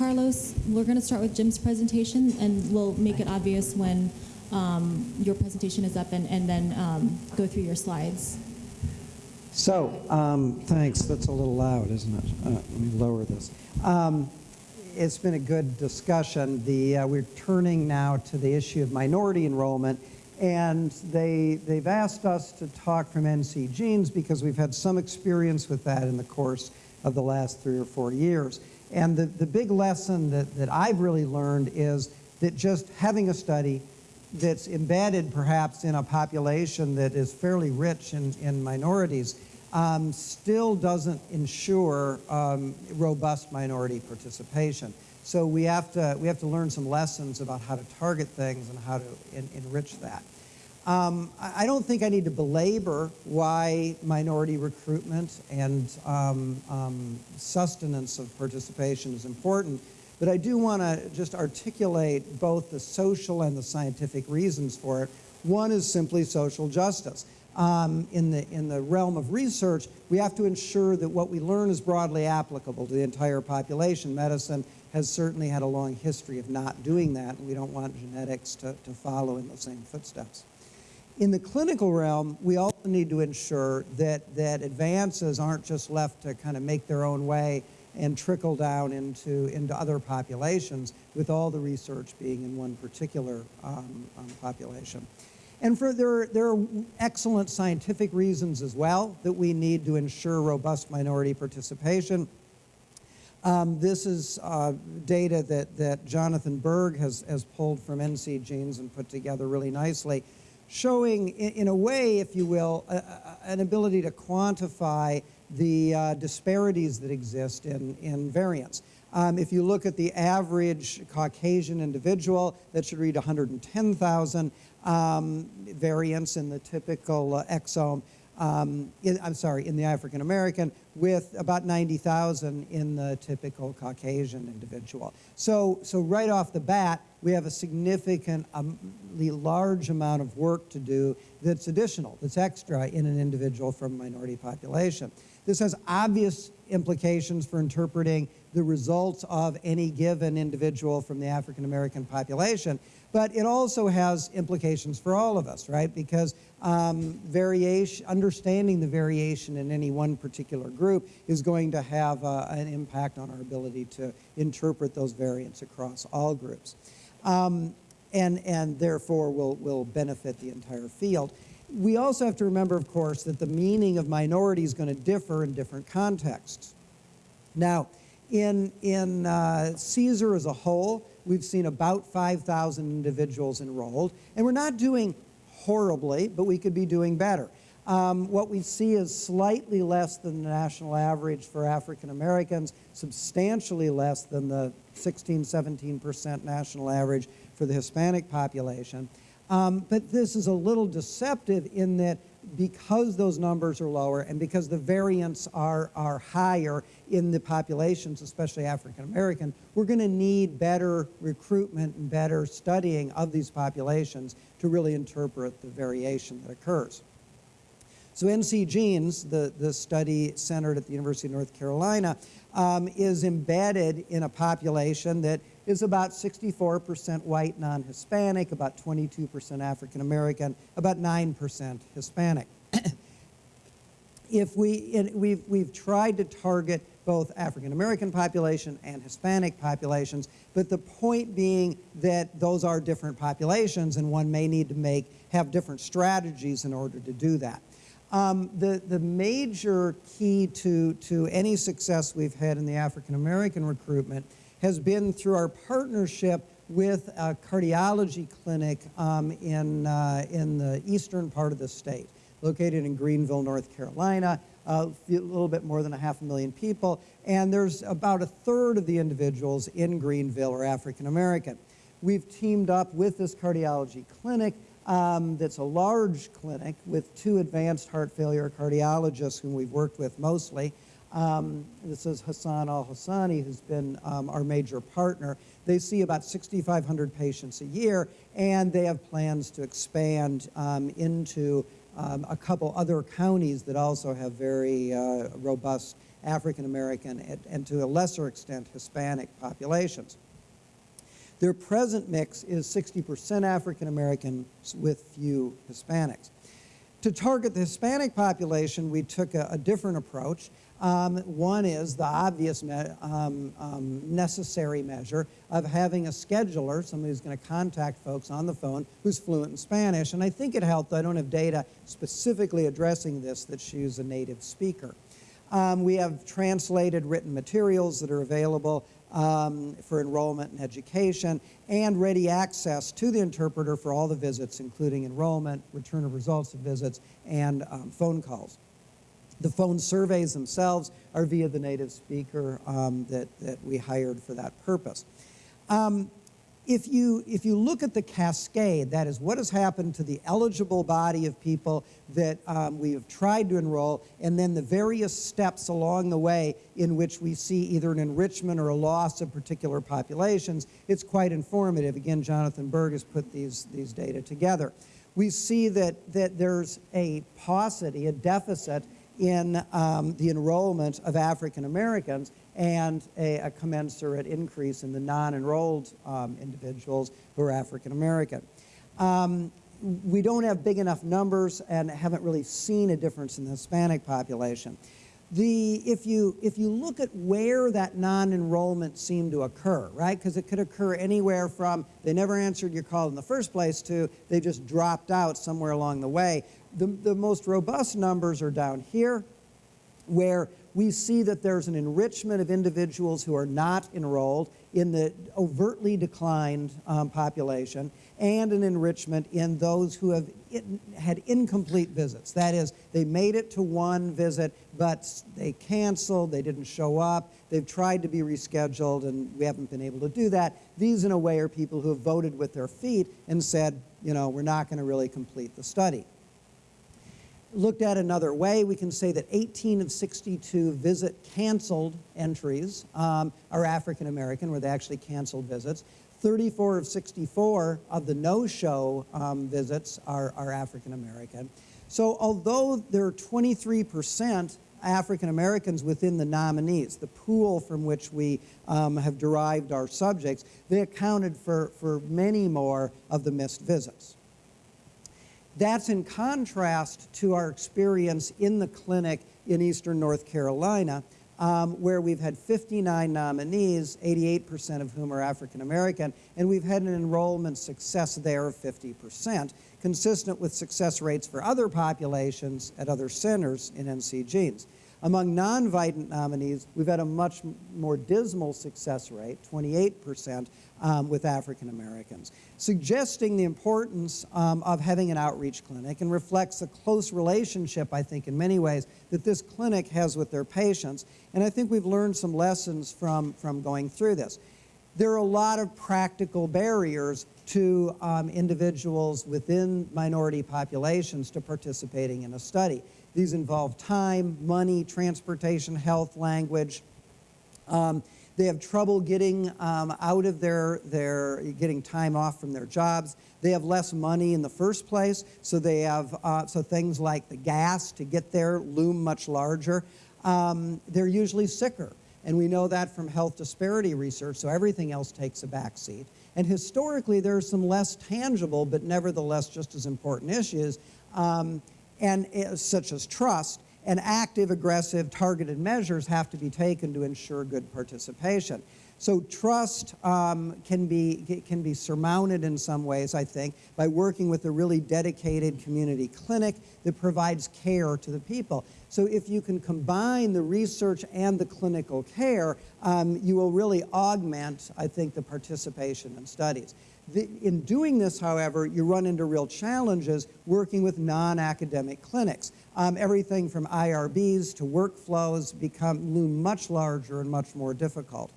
Carlos, we're going to start with Jim's presentation, and we'll make it obvious when um, your presentation is up, and, and then um, go through your slides. So, um, thanks. That's a little loud, isn't it? Uh, let me lower this. Um, it's been a good discussion. The, uh, we're turning now to the issue of minority enrollment, and they, they've asked us to talk from NC Genes because we've had some experience with that in the course of the last three or four years. And the, the big lesson that, that I've really learned is that just having a study that's embedded perhaps in a population that is fairly rich in, in minorities um, still doesn't ensure um, robust minority participation. So we have, to, we have to learn some lessons about how to target things and how to en enrich that. Um, I don't think I need to belabor why minority recruitment and um, um, sustenance of participation is important, but I do want to just articulate both the social and the scientific reasons for it. One is simply social justice. Um, in, the, in the realm of research, we have to ensure that what we learn is broadly applicable to the entire population. Medicine has certainly had a long history of not doing that, and we don't want genetics to, to follow in the same footsteps. In the clinical realm, we also need to ensure that, that advances aren't just left to kind of make their own way and trickle down into, into other populations, with all the research being in one particular um, um, population. And for, there, there are excellent scientific reasons as well that we need to ensure robust minority participation. Um, this is uh, data that, that Jonathan Berg has, has pulled from NC Genes and put together really nicely, showing, in, in a way, if you will, a, a, an ability to quantify the uh, disparities that exist in, in variance. Um, if you look at the average Caucasian individual, that should read 110,000 um, variants in the typical uh, exome. Um, in, I'm sorry, in the African American, with about 90,000 in the typical Caucasian individual. So, so right off the bat, we have a significantly um, large amount of work to do that's additional, that's extra in an individual from a minority population. This has obvious implications for interpreting the results of any given individual from the African American population, but it also has implications for all of us, right? Because um, variation, understanding the variation in any one particular group is going to have uh, an impact on our ability to interpret those variants across all groups. Um, and, and therefore will, will benefit the entire field. We also have to remember, of course, that the meaning of minority is going to differ in different contexts. Now, in, in uh, CSER as a whole, we've seen about 5,000 individuals enrolled, and we're not doing horribly, but we could be doing better. Um, what we see is slightly less than the national average for African Americans, substantially less than the 16, 17% national average for the Hispanic population. Um, but this is a little deceptive in that because those numbers are lower and because the variants are, are higher in the populations, especially African American, we're going to need better recruitment and better studying of these populations to really interpret the variation that occurs. So NC Genes, the, the study centered at the University of North Carolina, um, is embedded in a population that is about 64% white non-Hispanic, about 22% African American, about 9% Hispanic. if we, we've, we've tried to target both African American population and Hispanic populations, but the point being that those are different populations and one may need to make, have different strategies in order to do that. Um, the, the major key to, to any success we've had in the African American recruitment has been through our partnership with a cardiology clinic um, in, uh, in the eastern part of the state, located in Greenville, North Carolina, a little bit more than a half a million people, and there's about a third of the individuals in Greenville are African American. We've teamed up with this cardiology clinic um, that's a large clinic with two advanced heart failure cardiologists whom we've worked with mostly, um, this is Hassan Al-Hassani, who's been um, our major partner. They see about 6,500 patients a year, and they have plans to expand um, into um, a couple other counties that also have very uh, robust African American and, and to a lesser extent Hispanic populations. Their present mix is 60% African American with few Hispanics. To target the Hispanic population, we took a, a different approach. Um, one is the obvious me um, um, necessary measure of having a scheduler, somebody who's going to contact folks on the phone who's fluent in Spanish. And I think it helped, I don't have data specifically addressing this, that she's a native speaker. Um, we have translated written materials that are available um, for enrollment and education, and ready access to the interpreter for all the visits, including enrollment, return of results of visits, and um, phone calls. The phone surveys themselves are via the native speaker um, that, that we hired for that purpose. Um, if you, if you look at the cascade, that is what has happened to the eligible body of people that um, we have tried to enroll, and then the various steps along the way in which we see either an enrichment or a loss of particular populations, it's quite informative. Again, Jonathan Berg has put these, these data together. We see that, that there's a paucity, a deficit in um, the enrollment of African Americans and a, a, commensurate increase in the non-enrolled um, individuals who are African American. Um, we don't have big enough numbers and haven't really seen a difference in the Hispanic population. The, if, you, if you look at where that non-enrollment seemed to occur, right, because it could occur anywhere from they never answered your call in the first place to they just dropped out somewhere along the way, the, the most robust numbers are down here, where we see that there's an enrichment of individuals who are not enrolled in the overtly declined um, population and an enrichment in those who have in, had incomplete visits. That is, they made it to one visit, but they canceled, they didn't show up, they've tried to be rescheduled, and we haven't been able to do that. These, in a way, are people who have voted with their feet and said, you know, we're not going to really complete the study. Looked at another way, we can say that 18 of 62 visit canceled entries um, are African American, where they actually canceled visits. 34 of 64 of the no-show um, visits are, are African American. So although there are 23% African Americans within the nominees, the pool from which we um, have derived our subjects, they accounted for, for many more of the missed visits. That's in contrast to our experience in the clinic in eastern North Carolina, um, where we've had 59 nominees, 88% of whom are African American, and we've had an enrollment success there of 50%, consistent with success rates for other populations at other centers in NC Genes. Among non-Vidant nominees, we've had a much more dismal success rate, 28%, um, with African Americans, suggesting the importance um, of having an outreach clinic and reflects a close relationship, I think, in many ways, that this clinic has with their patients. And I think we've learned some lessons from, from going through this. There are a lot of practical barriers to um, individuals within minority populations to participating in a study. These involve time, money, transportation, health, language. Um, they have trouble getting um, out of their, their, getting time off from their jobs. They have less money in the first place, so they have, uh, so things like the gas to get there loom much larger. Um, they're usually sicker, and we know that from health disparity research, so everything else takes a backseat. And historically, there are some less tangible, but nevertheless just as important issues um, and such as trust, and active, aggressive, targeted measures have to be taken to ensure good participation. So trust um, can, be, can be surmounted in some ways, I think, by working with a really dedicated community clinic that provides care to the people. So if you can combine the research and the clinical care, um, you will really augment, I think, the participation in studies. The, in doing this, however, you run into real challenges working with non-academic clinics. Um, everything from IRBs to workflows become loom much larger and much more difficult.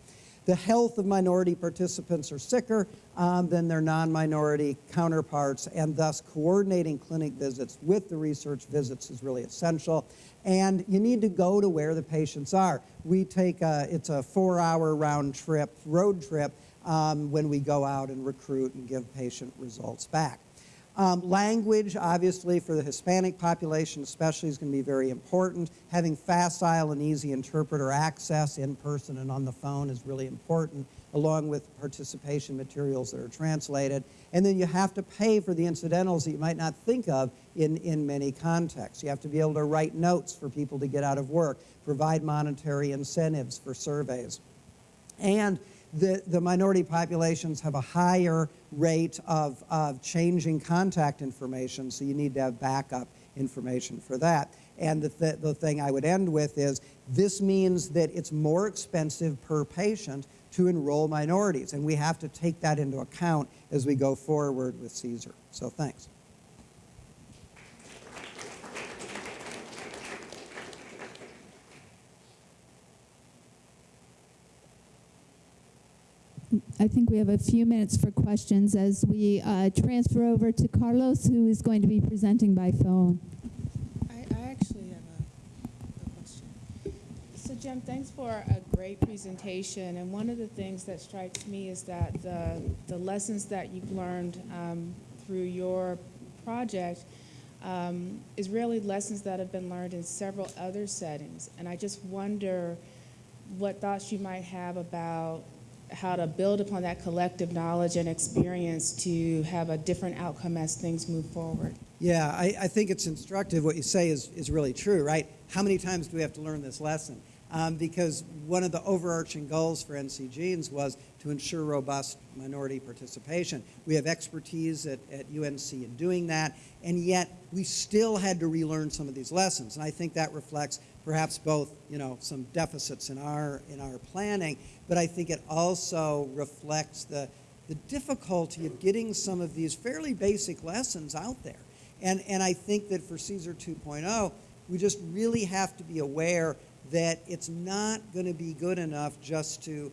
The health of minority participants are sicker um, than their non-minority counterparts, and thus coordinating clinic visits with the research visits is really essential. And you need to go to where the patients are. We take a, it's a four-hour round trip, road trip, um, when we go out and recruit and give patient results back. Um, language, obviously, for the Hispanic population especially, is going to be very important. Having facile and easy interpreter access in person and on the phone is really important, along with participation materials that are translated. And then you have to pay for the incidentals that you might not think of in, in many contexts. You have to be able to write notes for people to get out of work, provide monetary incentives for surveys. And the, the minority populations have a higher rate of, of changing contact information, so you need to have backup information for that. And the, th the thing I would end with is this means that it's more expensive per patient to enroll minorities, and we have to take that into account as we go forward with CSER. So thanks. I think we have a few minutes for questions as we uh, transfer over to Carlos, who is going to be presenting by phone. I, I actually have a, a question. So Jim, thanks for a great presentation. And one of the things that strikes me is that the, the lessons that you've learned um, through your project um, is really lessons that have been learned in several other settings. And I just wonder what thoughts you might have about how to build upon that collective knowledge and experience to have a different outcome as things move forward. Yeah, I, I think it's instructive. What you say is, is really true, right? How many times do we have to learn this lesson? Um, because one of the overarching goals for NC Genes was to ensure robust minority participation. We have expertise at, at UNC in doing that, and yet we still had to relearn some of these lessons. And I think that reflects perhaps both, you know, some deficits in our, in our planning, but I think it also reflects the, the difficulty of getting some of these fairly basic lessons out there. And, and I think that for CSER 2.0, we just really have to be aware that it's not going to be good enough just to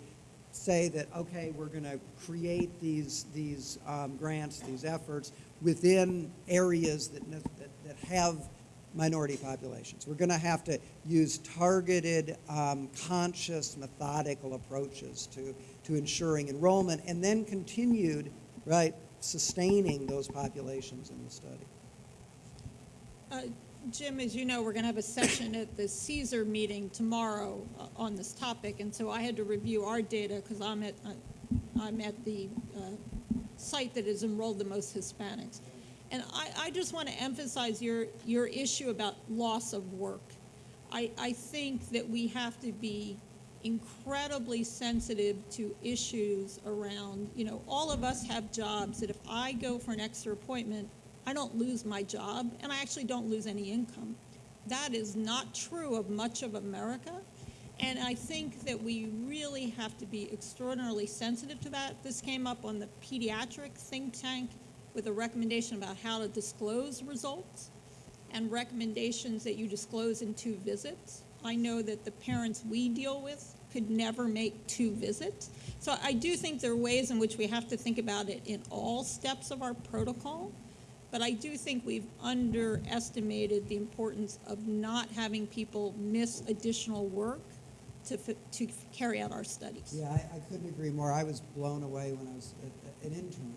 say that, okay, we're going to create these, these um, grants, these efforts within areas that, that, that have minority populations. We're going to have to use targeted, um, conscious, methodical approaches to, to ensuring enrollment and then continued, right, sustaining those populations in the study. Uh, Jim, as you know, we're going to have a session at the CSER meeting tomorrow uh, on this topic, and so I had to review our data because I'm at uh, I'm at the uh, site that has enrolled the most Hispanics, and I, I just want to emphasize your your issue about loss of work. I, I think that we have to be incredibly sensitive to issues around, you know, all of us have jobs that if I go for an extra appointment, I don't lose my job and I actually don't lose any income. That is not true of much of America. And I think that we really have to be extraordinarily sensitive to that. This came up on the pediatric think tank with a recommendation about how to disclose results and recommendations that you disclose in two visits. I know that the parents we deal with could never make two visits. So I do think there are ways in which we have to think about it in all steps of our protocol. But I do think we've underestimated the importance of not having people miss additional work to, to carry out our studies. Yeah, I, I couldn't agree more. I was blown away when I was a, an intern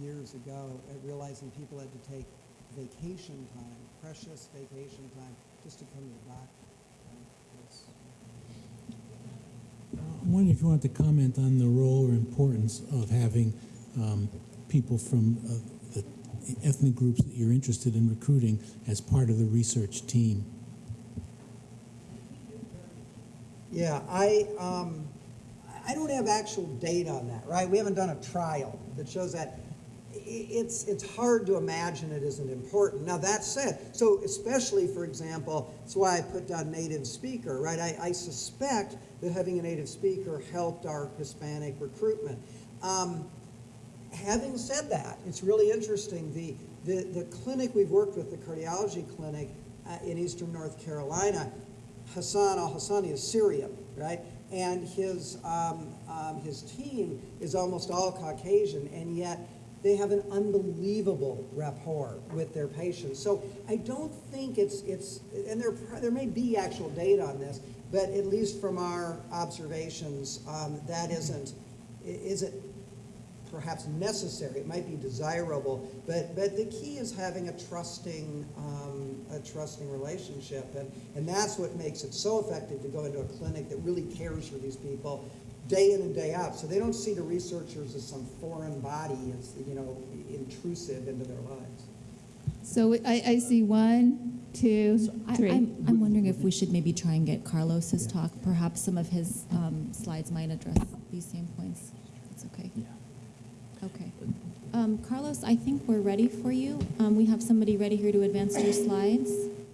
years ago at realizing people had to take vacation time, precious vacation time, just to come to the doctor. I'm wondering if you want to comment on the role or importance of having um, people from uh, the ethnic groups that you're interested in recruiting as part of the research team. Yeah, I, um, I don't have actual data on that, right? We haven't done a trial that shows that. It's, it's hard to imagine it isn't important. Now, that said, so especially, for example, that's why I put down native speaker, right? I, I suspect that having a native speaker helped our Hispanic recruitment. Um, having said that, it's really interesting. The, the, the clinic we've worked with, the cardiology clinic uh, in eastern North Carolina, Hassan al Hassani is Syrian, right? And his, um, um, his team is almost all Caucasian, and yet they have an unbelievable rapport with their patients. So I don't think it's, it's and there, there may be actual data on this, but at least from our observations, um, that isn't, isn't perhaps necessary, it might be desirable, but, but the key is having a trusting, um, a trusting relationship. And, and that's what makes it so effective to go into a clinic that really cares for these people day in and day out. So they don't see the researchers as some foreign body, as, you know, intrusive into their lives. So I, I see one, two, three. I, I'm, I'm wondering if we should maybe try and get Carlos's talk. Perhaps some of his um, slides might address these same points. It's okay. Okay. Um, Carlos, I think we're ready for you. Um, we have somebody ready here to advance your slides.